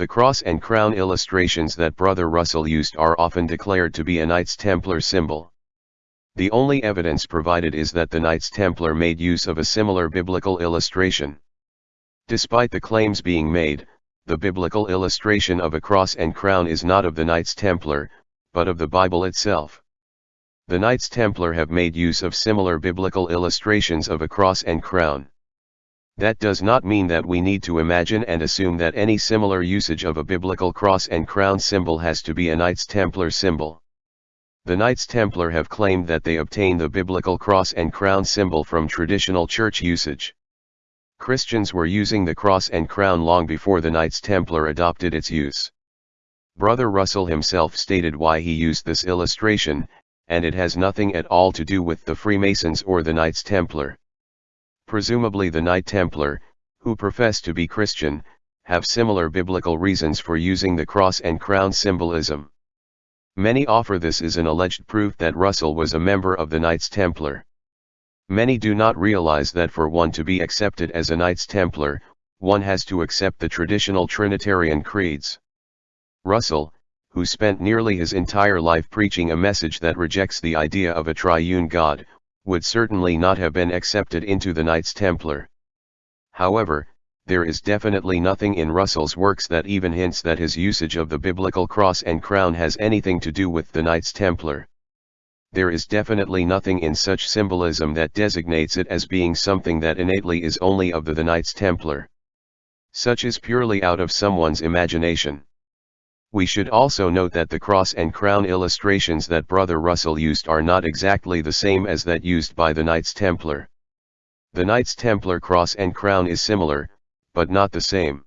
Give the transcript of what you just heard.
The cross and crown illustrations that Brother Russell used are often declared to be a Knights Templar symbol. The only evidence provided is that the Knights Templar made use of a similar biblical illustration. Despite the claims being made, the biblical illustration of a cross and crown is not of the Knights Templar, but of the Bible itself. The Knights Templar have made use of similar biblical illustrations of a cross and crown. That does not mean that we need to imagine and assume that any similar usage of a biblical cross and crown symbol has to be a Knights Templar symbol. The Knights Templar have claimed that they obtained the biblical cross and crown symbol from traditional church usage. Christians were using the cross and crown long before the Knights Templar adopted its use. Brother Russell himself stated why he used this illustration, and it has nothing at all to do with the Freemasons or the Knights Templar. Presumably the Knight Templar, who profess to be Christian, have similar biblical reasons for using the cross and crown symbolism. Many offer this as an alleged proof that Russell was a member of the Knights Templar. Many do not realize that for one to be accepted as a Knights Templar, one has to accept the traditional Trinitarian creeds. Russell, who spent nearly his entire life preaching a message that rejects the idea of a triune God, would certainly not have been accepted into the Knights Templar. However, there is definitely nothing in Russell's works that even hints that his usage of the biblical cross and crown has anything to do with the Knights Templar. There is definitely nothing in such symbolism that designates it as being something that innately is only of the, the Knights Templar. Such is purely out of someone's imagination. We should also note that the cross and crown illustrations that Brother Russell used are not exactly the same as that used by the Knights Templar. The Knights Templar cross and crown is similar, but not the same.